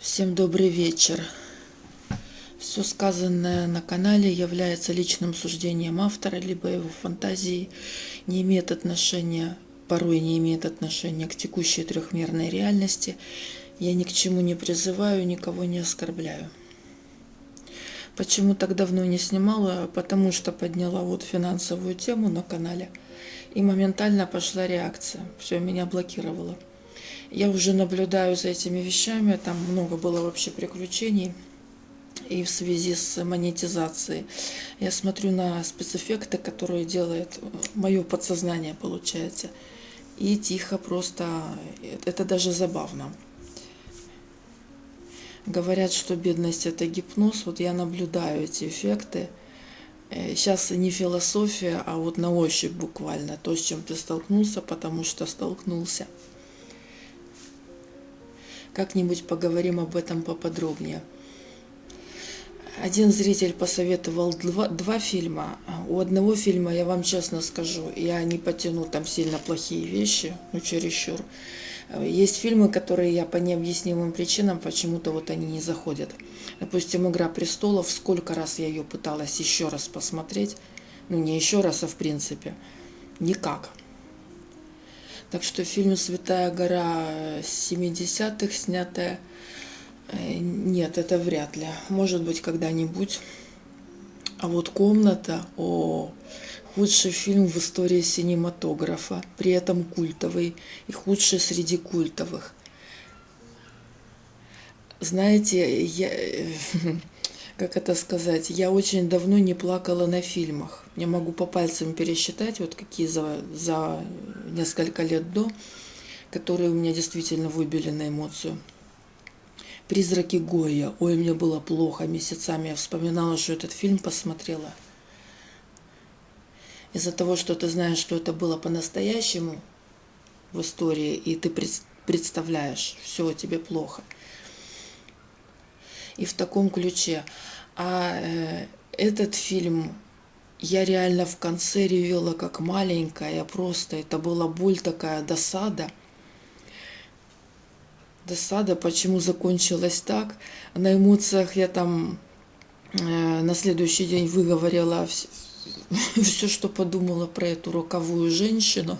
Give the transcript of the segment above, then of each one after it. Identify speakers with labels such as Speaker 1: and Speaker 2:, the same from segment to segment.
Speaker 1: Всем добрый вечер. Все сказанное на канале является личным суждением автора, либо его фантазией, не имеет отношения, порой не имеет отношения к текущей трехмерной реальности. Я ни к чему не призываю, никого не оскорбляю. Почему так давно не снимала? Потому что подняла вот финансовую тему на канале, и моментально пошла реакция. Все, меня блокировало. Я уже наблюдаю за этими вещами, там много было вообще приключений и в связи с монетизацией. Я смотрю на спецэффекты, которые делает мое подсознание, получается. И тихо просто, это даже забавно. Говорят, что бедность это гипноз. Вот я наблюдаю эти эффекты. Сейчас не философия, а вот на ощупь буквально то, с чем ты столкнулся, потому что столкнулся. Как-нибудь поговорим об этом поподробнее. Один зритель посоветовал два, два фильма. У одного фильма, я вам честно скажу, я не потяну там сильно плохие вещи, ну чересчур. Есть фильмы, которые я по необъяснимым причинам почему-то вот они не заходят. Допустим, «Игра престолов», сколько раз я ее пыталась еще раз посмотреть, ну не еще раз, а в принципе, никак. Так что фильм «Святая гора» 70-х, снятая, э, нет, это вряд ли. Может быть, когда-нибудь. А вот «Комната», о, худший фильм в истории синематографа, при этом культовый и худший среди культовых. Знаете, я, как это сказать, я очень давно не плакала на фильмах. Я могу по пальцам пересчитать, вот какие за, за несколько лет до, которые у меня действительно выбили на эмоцию. «Призраки Гоя». Ой, мне было плохо месяцами. Я вспоминала, что этот фильм посмотрела. Из-за того, что ты знаешь, что это было по-настоящему в истории, и ты представляешь, все, тебе плохо – и в таком ключе. А э, этот фильм я реально в конце ревела как маленькая, просто это была боль такая, досада. Досада, почему закончилось так. На эмоциях я там э, на следующий день выговорила все, все, что подумала про эту роковую женщину.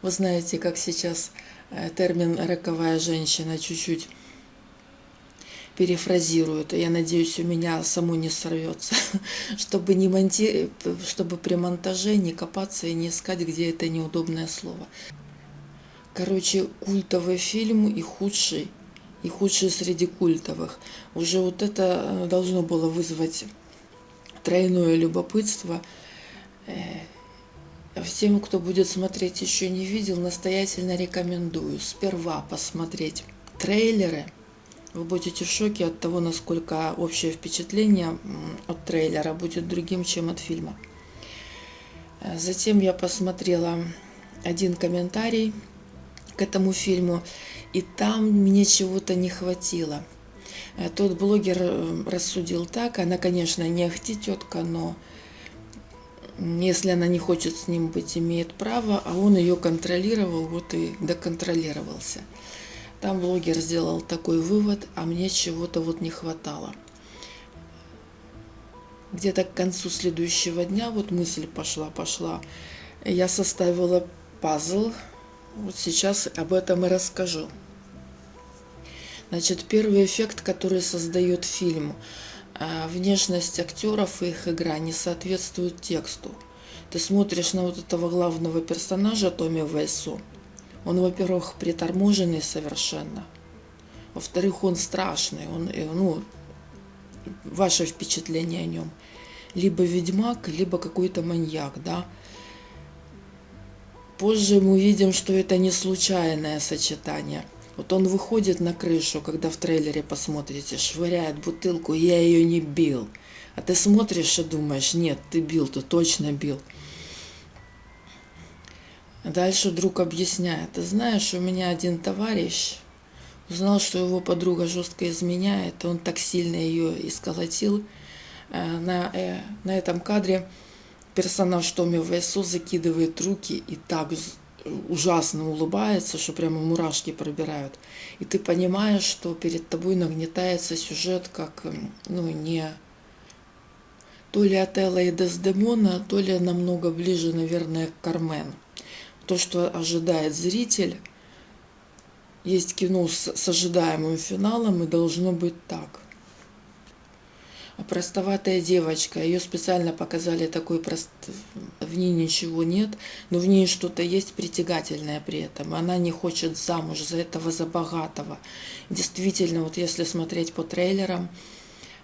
Speaker 1: Вы знаете, как сейчас э, термин роковая женщина чуть-чуть перефразирую это, я надеюсь, у меня само не сорвется, чтобы, не монти... чтобы при монтаже не копаться и не искать, где это неудобное слово. Короче, культовый фильм и худший, и худший среди культовых. Уже вот это э, должно было вызвать тройное любопытство. Э, всем, кто будет смотреть, еще не видел, настоятельно рекомендую сперва посмотреть трейлеры – вы будете в шоке от того, насколько общее впечатление от трейлера будет другим, чем от фильма. Затем я посмотрела один комментарий к этому фильму, и там мне чего-то не хватило. Э, тот блогер э, рассудил так, она, конечно, не ахти тетка, но если она не хочет с ним быть, имеет право, а он ее контролировал, вот и доконтролировался. Там блогер сделал такой вывод, а мне чего-то вот не хватало. Где-то к концу следующего дня вот мысль пошла, пошла. Я составила пазл. Вот сейчас об этом и расскажу. Значит, первый эффект, который создает фильм. А, внешность актеров и их игра не соответствует тексту. Ты смотришь на вот этого главного персонажа Томми Вейсу, он, во-первых, приторможенный совершенно. Во-вторых, он страшный. Он, э, ну, ваше впечатление о нем. Либо ведьмак, либо какой-то маньяк, да. Позже мы увидим, что это не случайное сочетание. Вот он выходит на крышу, когда в трейлере посмотрите, швыряет бутылку, я ее не бил. А ты смотришь и думаешь, нет, ты бил, ты точно бил. Дальше друг объясняет, ты знаешь, у меня один товарищ узнал, что его подруга жестко изменяет, он так сильно ее исколотил. Э, на, э, на этом кадре персонаж Томи Вайсо закидывает руки и так ужасно улыбается, что прямо мурашки пробирают. И ты понимаешь, что перед тобой нагнетается сюжет как, ну, не то ли Отелло и Дездемона, то ли намного ближе, наверное, к Кармен. То, что ожидает зритель, есть кино с, с ожидаемым финалом, и должно быть так. А простоватая девочка, ее специально показали такой прост... В ней ничего нет, но в ней что-то есть притягательное при этом. Она не хочет замуж за этого, за богатого. Действительно, вот если смотреть по трейлерам,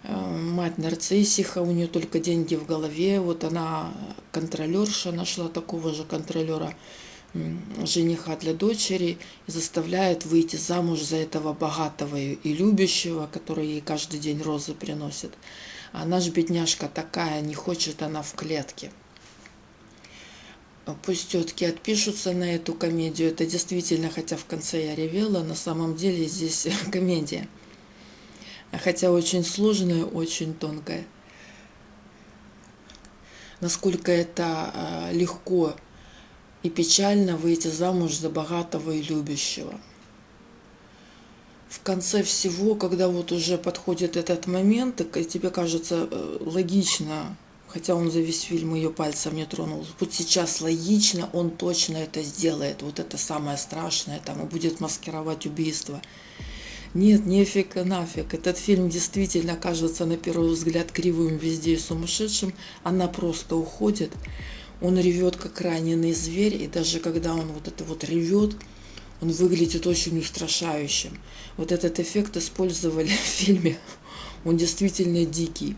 Speaker 1: э, мать нарциссиха, у нее только деньги в голове, вот она контролерша, нашла такого же контролера, жениха для дочери и заставляет выйти замуж за этого богатого и любящего, который ей каждый день розы приносит. А наш бедняжка такая, не хочет она в клетке. Пусть тетки отпишутся на эту комедию. Это действительно, хотя в конце я ревела, на самом деле здесь комедия. Хотя очень сложная, очень тонкая. Насколько это а, легко и печально выйти замуж за богатого и любящего. В конце всего, когда вот уже подходит этот момент, и тебе кажется э, логично, хотя он за весь фильм ее пальцем не тронул, вот сейчас логично, он точно это сделает, вот это самое страшное, там, и будет маскировать убийство. Нет, нефиг нафиг. Этот фильм действительно кажется на первый взгляд кривым везде и сумасшедшим. Она просто уходит. Он ревет, как раненый зверь, и даже когда он вот это вот ревет, он выглядит очень устрашающим. Вот этот эффект использовали в фильме. Он действительно дикий.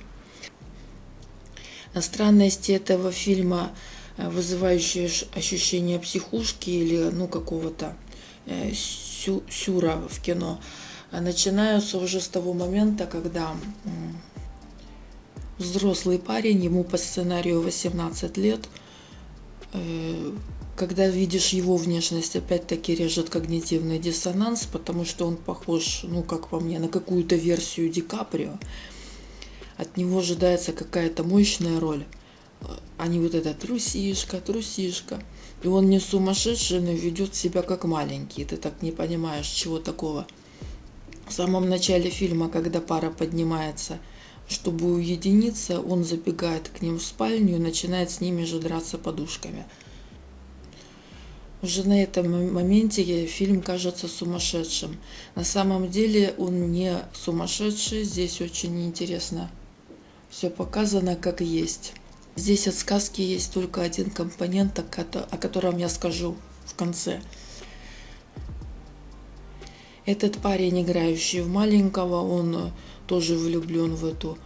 Speaker 1: Странности этого фильма, э, вызывающие ощущение психушки или ну, какого-то э, сю сюра в кино, начинаются уже с того момента, когда взрослый парень, ему по сценарию 18 лет, Э, когда видишь его внешность, опять-таки режет когнитивный диссонанс, потому что он похож, ну, как по мне, на какую-то версию Ди Каприо. От него ожидается какая-то мощная роль, а не вот эта трусишка, трусишка. И он не сумасшедший, но ведет себя как маленький. Ты так не понимаешь, чего такого. В самом начале фильма, когда пара поднимается – чтобы уединиться, он забегает к ним в спальню и начинает с ними же драться подушками. Уже на этом моменте фильм кажется сумасшедшим. На самом деле он не сумасшедший, здесь очень интересно. Все показано как есть. Здесь от сказки есть только один компонент, о котором я скажу в конце. Этот парень, играющий в маленького, он тоже влюблен в эту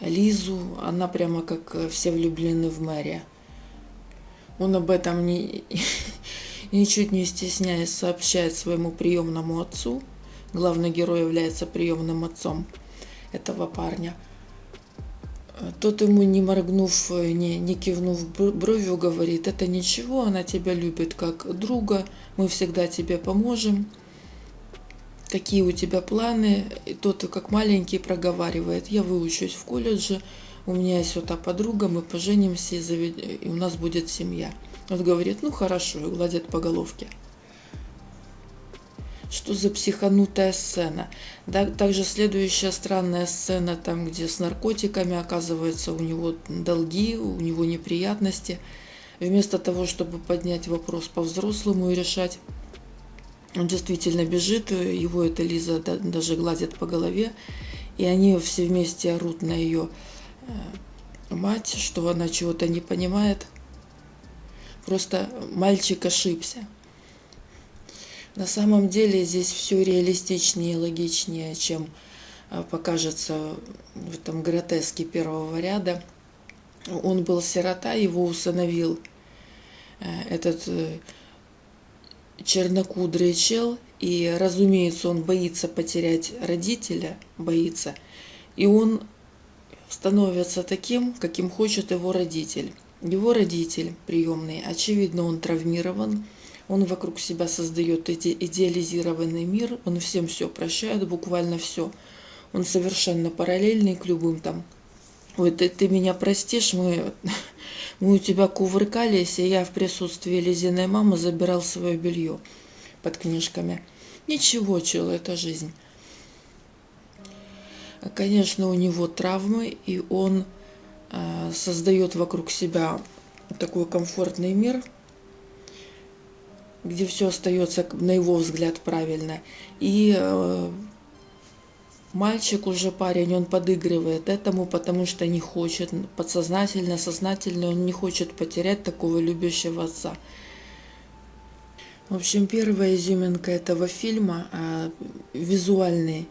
Speaker 1: Лизу. Она прямо как э, все влюблены в Мэри. Он об этом не, ничуть не стесняясь сообщает своему приемному отцу. Главный герой является приемным отцом этого парня. Тот ему, не моргнув, э, не, не кивнув бровью, говорит, это ничего, она тебя любит как друга, мы всегда тебе поможем какие у тебя планы. И тот, как маленький, проговаривает, я выучусь в колледже, у меня есть вот та подруга, мы поженимся, и, завед... и у нас будет семья. Он говорит, ну хорошо, и гладит по головке. Что за психанутая сцена? Да, также следующая странная сцена, там, где с наркотиками, оказывается, у него долги, у него неприятности. Вместо того, чтобы поднять вопрос по-взрослому и решать, он действительно бежит, его эта Лиза даже гладит по голове, и они все вместе орут на ее э, мать, что она чего-то не понимает. Просто мальчик ошибся. На самом деле здесь все реалистичнее и логичнее, чем э, покажется в этом гротеске первого ряда. Он был сирота, его усыновил э, этот чернокудрый чел, и, разумеется, он боится потерять родителя, боится, и он становится таким, каким хочет его родитель. Его родитель приемный, очевидно, он травмирован, он вокруг себя создает эти идеализированный мир, он всем все прощает, буквально все. Он совершенно параллельный к любым там. Ой, ты, ты меня простишь, мы, Мы у тебя кувыркались, и я в присутствии Лизиной мамы забирал свое белье под книжками. Ничего, чел, это жизнь. Конечно, у него травмы, и он э, создает вокруг себя такой комфортный мир, где все остается, на его взгляд, правильно. И э, мальчик уже парень, он подыгрывает этому, потому что не хочет, подсознательно, сознательно, он не хочет потерять такого любящего отца. В общем, первая изюминка этого фильма а, визуальный.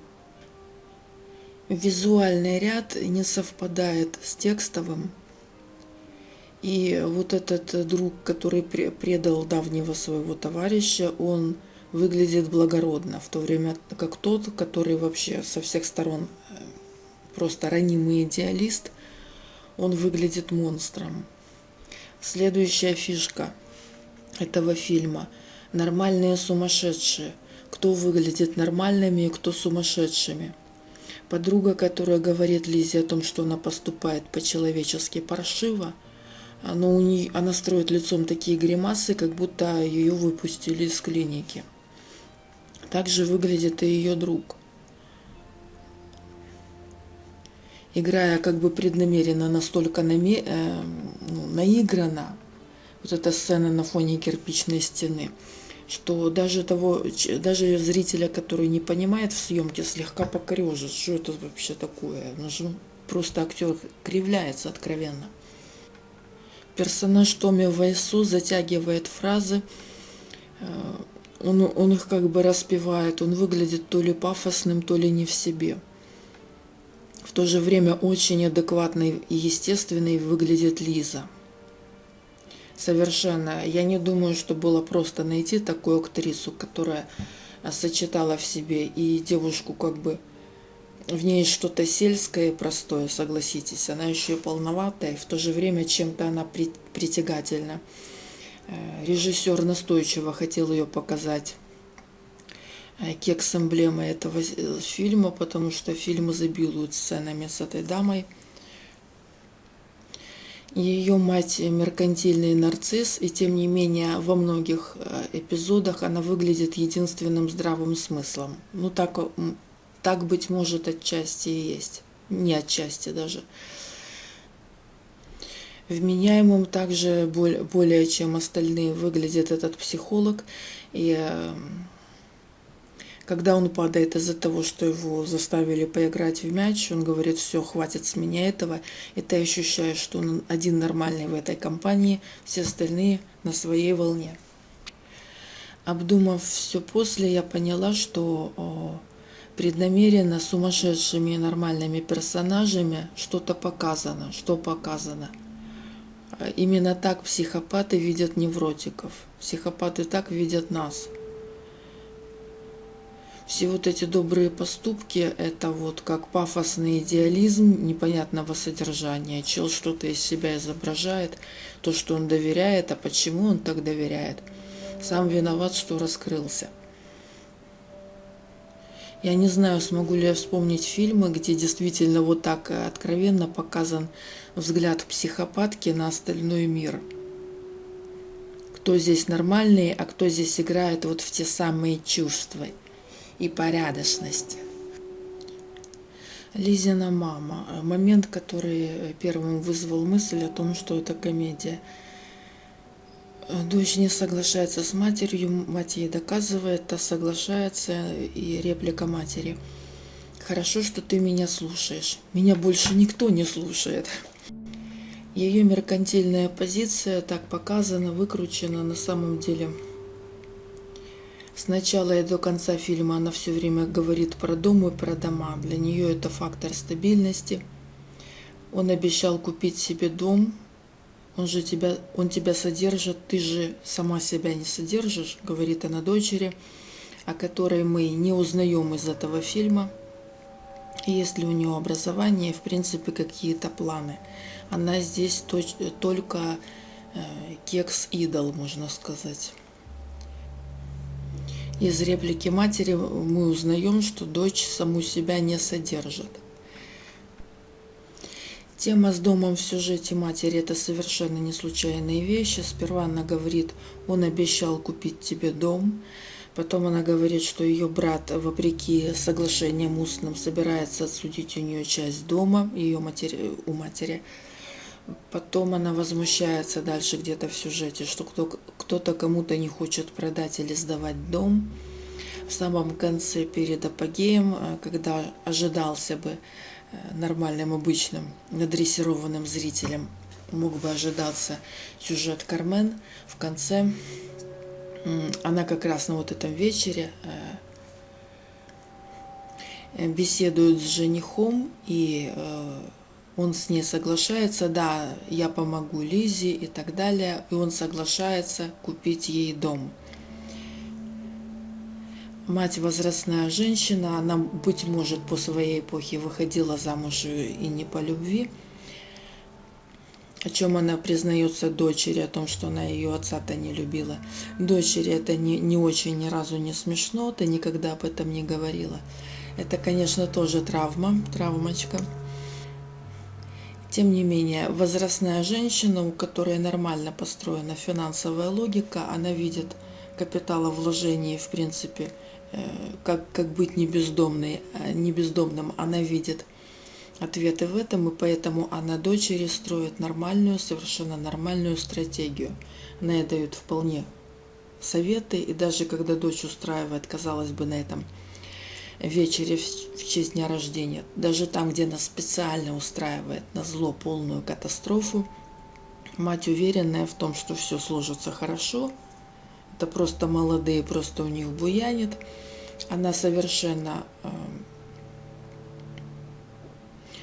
Speaker 1: Визуальный ряд не совпадает с текстовым. И вот этот друг, который предал давнего своего товарища, он выглядит благородно, в то время как тот, который вообще со всех сторон э, просто ранимый идеалист, он выглядит монстром. Следующая фишка этого фильма – нормальные сумасшедшие. Кто выглядит нормальными и кто сумасшедшими. Подруга, которая говорит Лизе о том, что она поступает по-человечески паршиво – она, у нее, она строит лицом такие гримасы, как будто ее выпустили из клиники. Также выглядит и ее друг. Играя как бы преднамеренно настолько наме, э, ну, наиграна, вот эта сцена на фоне кирпичной стены, что даже того, даже зрителя, который не понимает в съемке, слегка покорежит, что это вообще такое. Ну, просто актер кривляется откровенно. Персонаж Томи Вайсу затягивает фразы, э, он, он их как бы распевает, он выглядит то ли пафосным, то ли не в себе. В то же время очень адекватной и естественной выглядит Лиза. Совершенно. Я не думаю, что было просто найти такую актрису, которая сочетала в себе и девушку как бы в ней что-то сельское и простое, согласитесь. Она еще и полноватая, и в то же время чем-то она притягательна. Э, режиссер настойчиво хотел ее показать э, кекс эмблемы этого э, фильма, потому что фильм изобилует сценами с этой дамой. Ее мать меркантильный нарцисс, и тем не менее во многих эпизодах она выглядит единственным здравым смыслом. Ну так так, быть может, отчасти и есть. Не отчасти даже. Вменяемым также более чем остальные выглядит этот психолог. И э, когда он падает из-за того, что его заставили поиграть в мяч, он говорит, все, хватит с меня этого. И ты ощущаешь, что он один нормальный в этой компании, все остальные на своей волне. Обдумав все после, я поняла, что преднамеренно сумасшедшими и нормальными персонажами что-то показано, что показано. Именно так психопаты видят невротиков. Психопаты так видят нас. Все вот эти добрые поступки – это вот как пафосный идеализм непонятного содержания. Чел что-то из себя изображает, то, что он доверяет, а почему он так доверяет. Сам виноват, что раскрылся. Я не знаю, смогу ли я вспомнить фильмы, где действительно вот так э, откровенно показан взгляд психопатки на остальной мир. Кто здесь нормальный, а кто здесь играет вот в те самые чувства и порядочность. Лизина мама. Момент, который первым вызвал мысль о том, что это комедия – Дочь не соглашается с матерью, мать ей доказывает, та соглашается, и реплика матери. Хорошо, что ты меня слушаешь. Меня больше никто не слушает. Ее меркантильная позиция так показана, выкручена на самом деле. С начала и до конца фильма она все время говорит про дом и про дома. Для нее это фактор стабильности. Он обещал купить себе дом, он же тебя, он тебя содержит, ты же сама себя не содержишь, говорит она дочери, о которой мы не узнаем из этого фильма. Есть ли у нее образование, в принципе, какие-то планы. Она здесь только э, кекс-идол, можно сказать. Из реплики матери мы узнаем, что дочь саму себя не содержит. Тема с домом в сюжете матери – это совершенно не случайные вещи. Сперва она говорит, он обещал купить тебе дом. Потом она говорит, что ее брат, вопреки соглашениям устным, собирается отсудить у нее часть дома, ее матери, у матери. Потом она возмущается дальше где-то в сюжете, что кто-то кому-то не хочет продать или сдавать дом. В самом конце, перед апогеем, э, когда ожидался бы нормальным, обычным, надрессированным зрителем мог бы ожидаться сюжет Кармен. В конце она как раз на вот этом вечере э, беседует с женихом, и э, он с ней соглашается, да, я помогу Лизе и так далее, и он соглашается купить ей дом мать возрастная женщина, она, быть может, по своей эпохе выходила замуж и не по любви, о чем она признается дочери, о том, что она ее отца-то не любила. Дочери это не, не очень ни разу не смешно, ты никогда об этом не говорила. Это, конечно, тоже травма, травмочка. Тем не менее, возрастная женщина, у которой нормально построена финансовая логика, она видит капиталовложение, в принципе, как, как быть не бездомной, а не бездомным, она видит ответы в этом, и поэтому она дочери строит нормальную, совершенно нормальную стратегию. Она ей дает вполне советы, и даже когда дочь устраивает, казалось бы, на этом вечере в честь дня рождения, даже там, где она специально устраивает на зло полную катастрофу, мать уверенная в том, что все сложится хорошо – это просто молодые, просто у них буянит. Она совершенно э,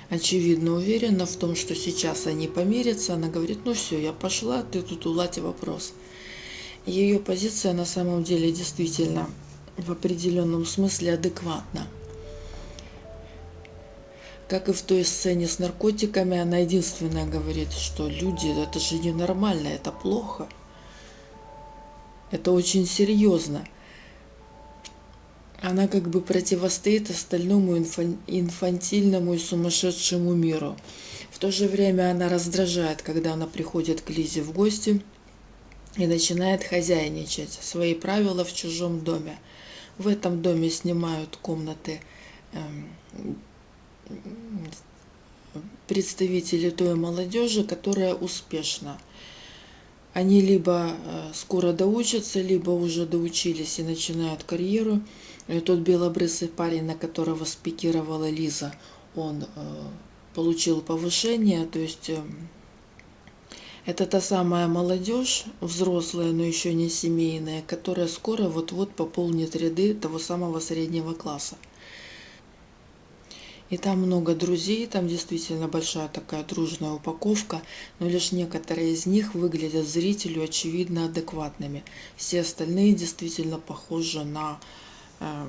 Speaker 1: очевидно уверена в том, что сейчас они помирятся. Она говорит, ну все, я пошла, ты тут улади вопрос. Ее позиция на самом деле действительно в определенном смысле адекватна. Как и в той сцене с наркотиками, она единственная говорит, что люди, это же ненормально, это плохо. Это очень серьезно. Она как бы противостоит остальному инфантильному и сумасшедшему миру. В то же время она раздражает, когда она приходит к Лизе в гости и начинает хозяйничать. Свои правила в чужом доме. В этом доме снимают комнаты эм, представители той молодежи, которая успешна они либо э, скоро доучатся, либо уже доучились и начинают карьеру. И тот белобрысый парень, на которого спикировала Лиза, он э, получил повышение, то есть э, это та самая молодежь, взрослая, но еще не семейная, которая скоро вот-вот пополнит ряды того самого среднего класса. И там много друзей, там действительно большая такая дружная упаковка, но лишь некоторые из них выглядят зрителю очевидно адекватными. Все остальные действительно похожи на э,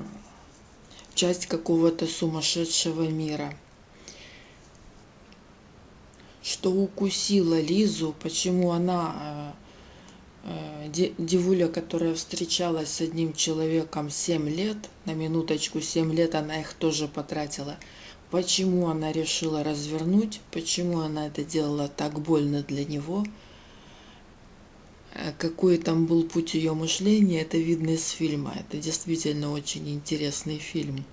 Speaker 1: часть какого-то сумасшедшего мира. Что укусила Лизу, почему она э, э девуля, которая встречалась с одним человеком 7 лет, на минуточку 7 лет она их тоже потратила – почему она решила развернуть, почему она это делала так больно для него, э, какой там был путь ее мышления, это видно из фильма. Это действительно очень интересный фильм,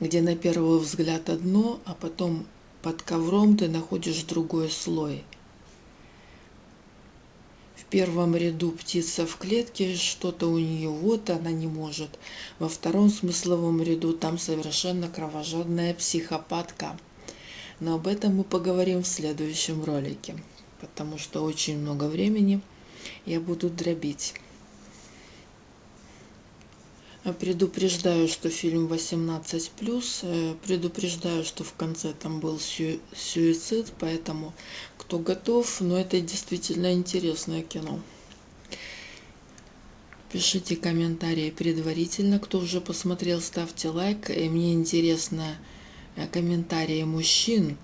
Speaker 1: где на первый взгляд одно, а потом под ковром ты находишь другой слой – первом ряду птица в клетке, что-то у нее вот, она не может. Во втором смысловом ряду там совершенно кровожадная психопатка. Но об этом мы поговорим в следующем ролике, потому что очень много времени я буду дробить. Предупреждаю, что фильм 18+, э, предупреждаю, что в конце там был суицид, поэтому кто готов, но это действительно интересное кино. Пишите комментарии предварительно, кто уже посмотрел, ставьте лайк. И мне интересно э, комментарии мужчин,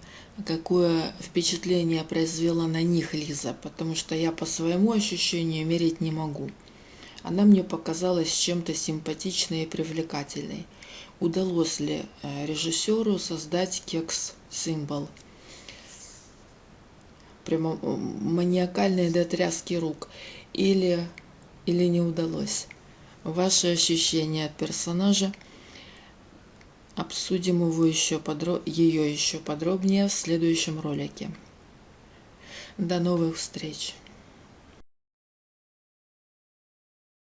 Speaker 1: какое впечатление произвела на них Лиза, потому что я по своему ощущению мерить не могу. Она мне показалась чем-то симпатичной и привлекательной. Удалось ли э, режиссеру создать кекс символ. Прямо маниакальные до тряски рук. Или, или не удалось. Ваши ощущения от персонажа. Обсудим его еще подро... ее еще подробнее в следующем ролике. До новых встреч!